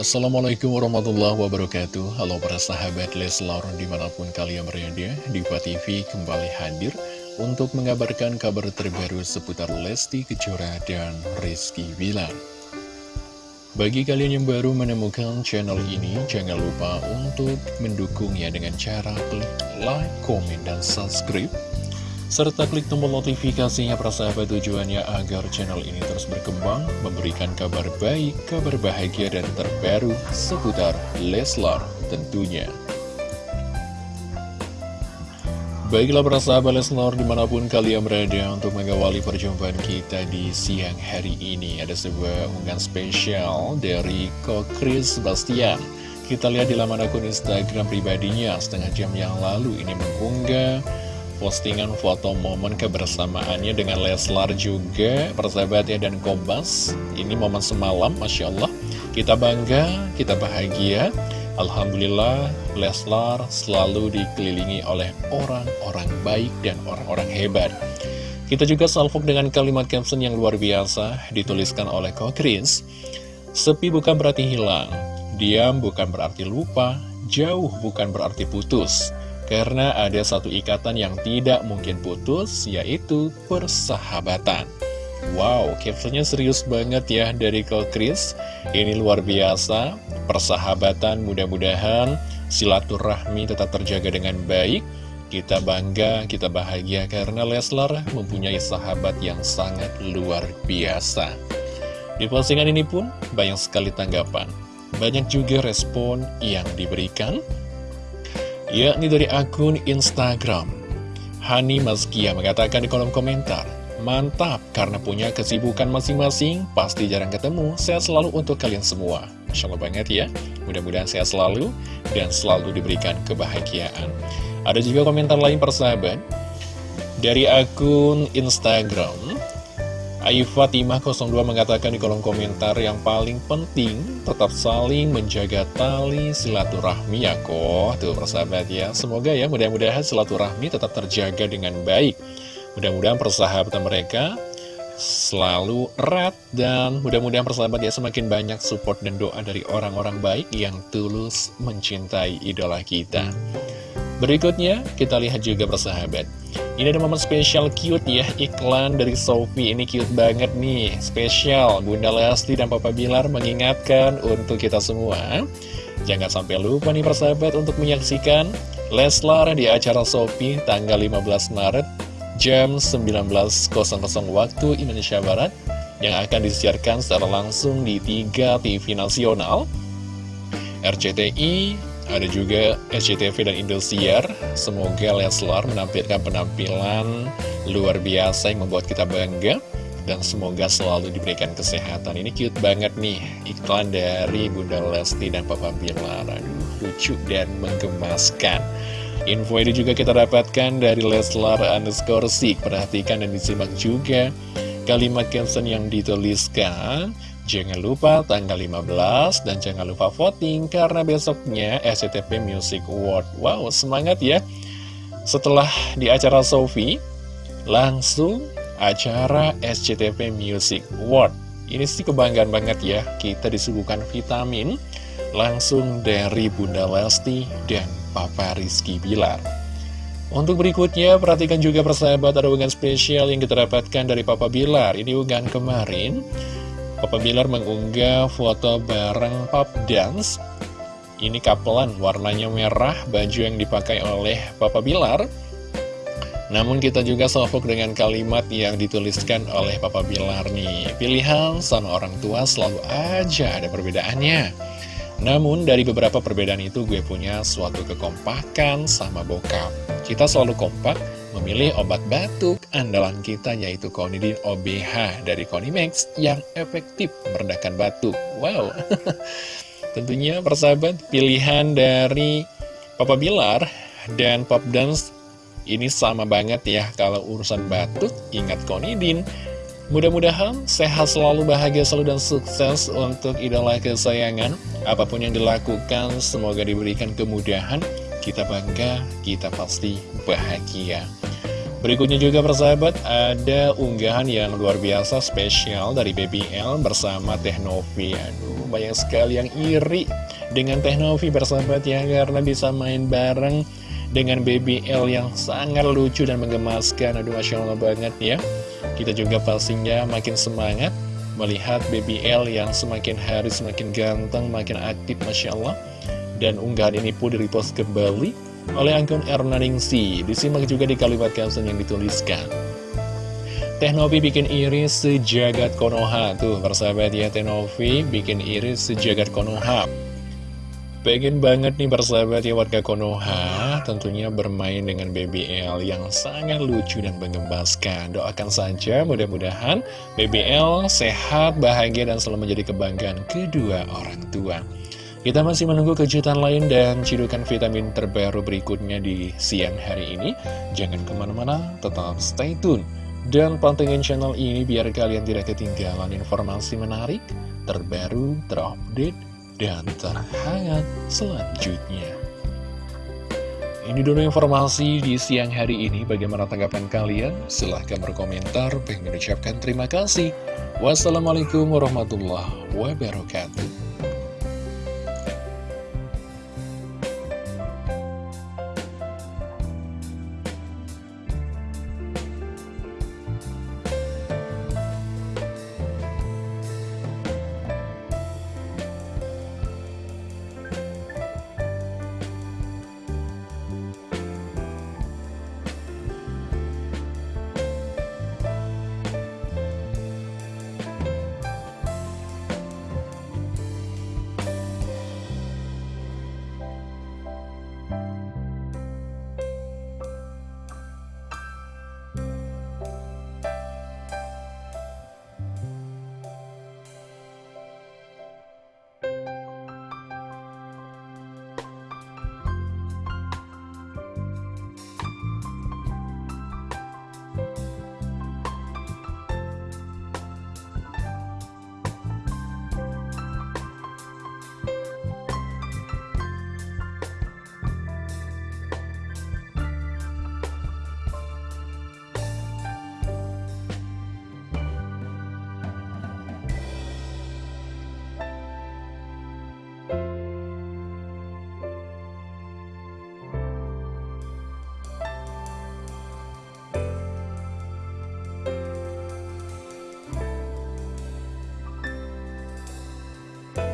Assalamualaikum warahmatullahi wabarakatuh. Halo para sahabat Leslar di mana pun kalian berada Diva TV kembali hadir untuk mengabarkan kabar terbaru seputar Lesti Kejora dan Rizky Bilar. Bagi kalian yang baru menemukan channel ini Jangan lupa untuk mendukungnya dengan cara klik like, komen, dan subscribe serta klik tombol notifikasinya persahabat tujuannya agar channel ini terus berkembang, memberikan kabar baik, kabar bahagia dan terbaru seputar Leslar tentunya. Baiklah persahabat Leslar di mana pun kalian berada untuk mengawali perjumpaan kita di siang hari ini Ada sebuah unggahan spesial dari Ko Chris Sebastian Kita lihat di laman akun Instagram pribadinya setengah jam yang lalu ini mengunggah postingan foto momen kebersamaannya dengan Leslar juga persahabatnya dan Kobas. Ini momen semalam Masya Allah. Kita bangga, kita bahagia. Alhamdulillah Leslar selalu dikelilingi oleh orang-orang baik dan orang-orang hebat. Kita juga salvok dengan kalimat caption yang luar biasa dituliskan oleh Kokris Sepi bukan berarti hilang, diam bukan berarti lupa, jauh bukan berarti putus karena ada satu ikatan yang tidak mungkin putus, yaitu persahabatan. Wow, captionnya serius banget ya dari Kak Chris. Ini luar biasa, persahabatan mudah-mudahan silaturahmi tetap terjaga dengan baik. Kita bangga, kita bahagia karena Leslar mempunyai sahabat yang sangat luar biasa. Di postingan ini pun banyak sekali tanggapan. Banyak juga respon yang diberikan yakni dari akun Instagram. Hani Mazkia mengatakan di kolom komentar, Mantap, karena punya kesibukan masing-masing, pasti jarang ketemu, sehat selalu untuk kalian semua. Masya Allah banget ya, mudah-mudahan sehat selalu, dan selalu diberikan kebahagiaan. Ada juga komentar lain persahabat, dari akun Instagram, Ayu Fatimah 02 mengatakan di kolom komentar yang paling penting tetap saling menjaga tali silaturahmi ya kok. Tuh persahabat ya. Semoga ya mudah-mudahan silaturahmi tetap terjaga dengan baik. Mudah-mudahan persahabatan mereka selalu erat Dan mudah-mudahan persahabat ya semakin banyak support dan doa dari orang-orang baik yang tulus mencintai idola kita Berikutnya kita lihat juga persahabat ini ada momen spesial cute ya, iklan dari Sophie. Ini cute banget nih, spesial. Bunda Lesti dan Papa Bilar mengingatkan untuk kita semua. Jangan sampai lupa nih persahabat untuk menyaksikan Leslar di acara Sophie tanggal 15 Maret jam 19.00 waktu Indonesia Barat yang akan disiarkan secara langsung di 3 TV nasional RCTI, ada juga SCTV dan Indosiar. Semoga Leslar menampilkan penampilan luar biasa yang membuat kita bangga. Dan semoga selalu diberikan kesehatan. Ini cute banget nih, iklan dari Bunda Lesti dan Papa Bilar. Aduh, lucu dan menggemaskan. Info ini juga kita dapatkan dari Leslar underscore. Perhatikan dan disimak juga kalimat caption yang dituliskan. Jangan lupa tanggal 15 dan jangan lupa voting karena besoknya SCTV Music Award. Wow, semangat ya. Setelah di acara Sophie, langsung acara SCTV Music Award. Ini sih kebanggaan banget ya, kita disuguhkan vitamin langsung dari Bunda Lesti dan Papa Rizky Bilar. Untuk berikutnya, perhatikan juga persahabat ada spesial yang kita dapatkan dari Papa Bilar. Ini unggahan kemarin Papa Bilar mengunggah foto bareng pop dance. Ini kapelan, warnanya merah, baju yang dipakai oleh Papa Bilar. Namun kita juga salvok dengan kalimat yang dituliskan oleh Papa Bilar nih. Pilihan sama orang tua selalu aja ada perbedaannya. Namun dari beberapa perbedaan itu gue punya suatu kekompakan sama bokap. Kita selalu kompak memilih obat batuk andalan kita yaitu Konidin OBH dari Konimax yang efektif meredakan batuk. Wow, tentunya persahabat pilihan dari Papa Bilar dan Pop Dance ini sama banget ya kalau urusan batuk ingat Konidin. Mudah-mudahan sehat selalu, bahagia selalu, dan sukses untuk idola kesayangan. Apa pun yang dilakukan, semoga diberikan kemudahan. Kita bangga, kita pasti bahagia. Berikutnya juga persahabat ada unggahan yang luar biasa spesial dari Baby L bersama Teh Novi. Aduh banyak sekali yang iri dengan Teh Novi persahabat ya Karena bisa main bareng dengan Baby L yang sangat lucu dan menggemaskan. Aduh Masya Allah banget ya. Kita juga pastinya makin semangat melihat Baby L yang semakin hari semakin ganteng, makin aktif Masya Allah Dan unggahan ini pun di-repost kembali oleh akun Ernaningsi. Disimak juga di kalimat caption yang dituliskan. Teknovi bikin iris sejagat Konoha. Tuh persahabat ya Teknovi bikin iris sejagat Konoha. Pengen banget nih persahabat ya warga Konoha. Tentunya bermain dengan BBL yang sangat lucu dan mengembaskan. Doakan saja mudah-mudahan BBL sehat, bahagia dan selalu menjadi kebanggaan kedua orang tua kita masih menunggu kejutan lain dan cidukan vitamin terbaru berikutnya di siang hari ini. Jangan ke mana-mana, tetap stay tune. Dan pantengin channel ini biar kalian tidak ketinggalan informasi menarik, terbaru, terupdate, dan terhangat selanjutnya. Ini dulu informasi di siang hari ini. Bagaimana tanggapan kalian? Silahkan berkomentar. Pengen ucapkan terima kasih. Wassalamualaikum warahmatullahi wabarakatuh.